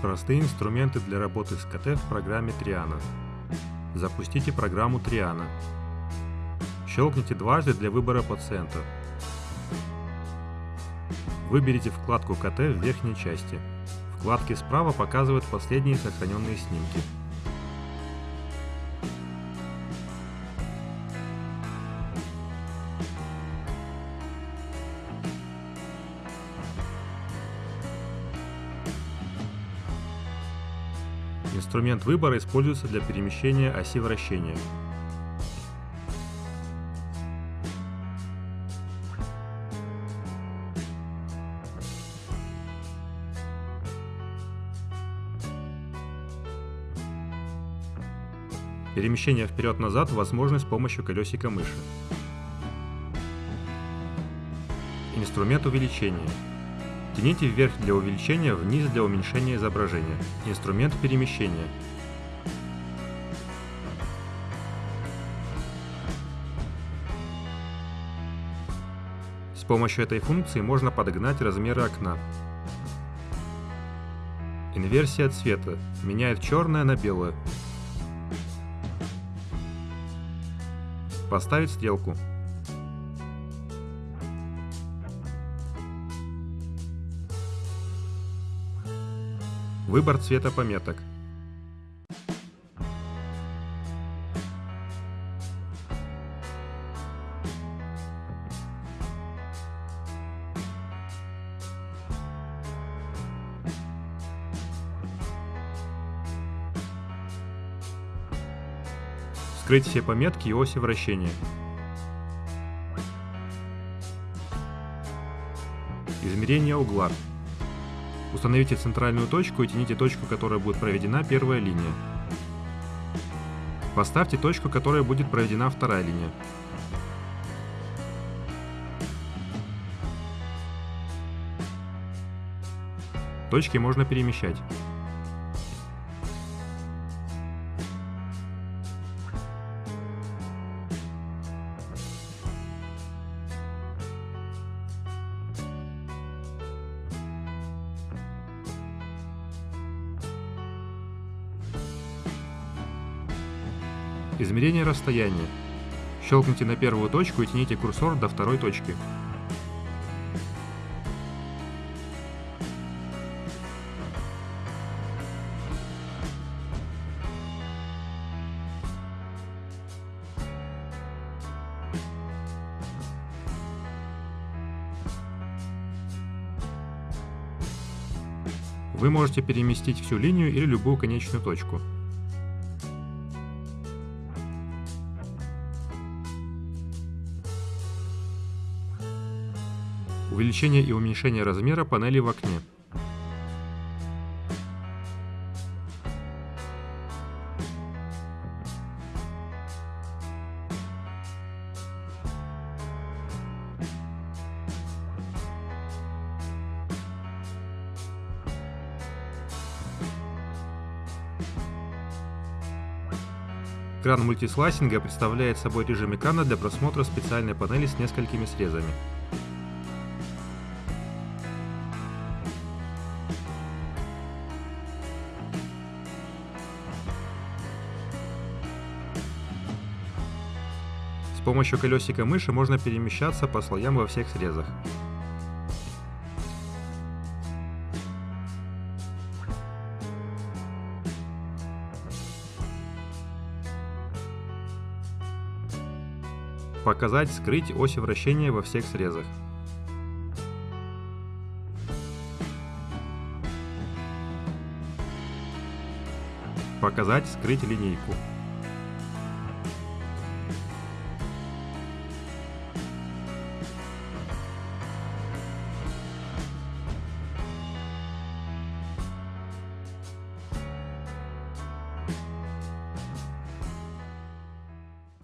Простые инструменты для работы с КТ в программе Triana. Запустите программу Triana. Щелкните дважды для выбора пациента. Выберите вкладку КТ в верхней части. Вкладки справа показывают последние сохраненные снимки. Инструмент выбора используется для перемещения оси вращения. Перемещение вперед-назад возможно с помощью колесика мыши. Инструмент увеличения. Тяните вверх для увеличения, вниз для уменьшения изображения. Инструмент перемещения. С помощью этой функции можно подогнать размеры окна. Инверсия цвета. Меняет черное на белое. Поставить стрелку. Выбор цвета пометок. Скрыть все пометки и оси вращения. Измерение угла. Установите центральную точку и тяните точку, которая будет проведена первая линия. Поставьте точку, которая будет проведена вторая линия. Точки можно перемещать. Измерение расстояния. Щелкните на первую точку и тяните курсор до второй точки. Вы можете переместить всю линию или любую конечную точку. Увеличение и уменьшение размера панели в окне. Экран мультислайсинга представляет собой режим экрана для просмотра специальной панели с несколькими срезами. Помощью колесика мыши можно перемещаться по слоям во всех срезах. Показать, скрыть оси вращения во всех срезах. Показать, скрыть линейку.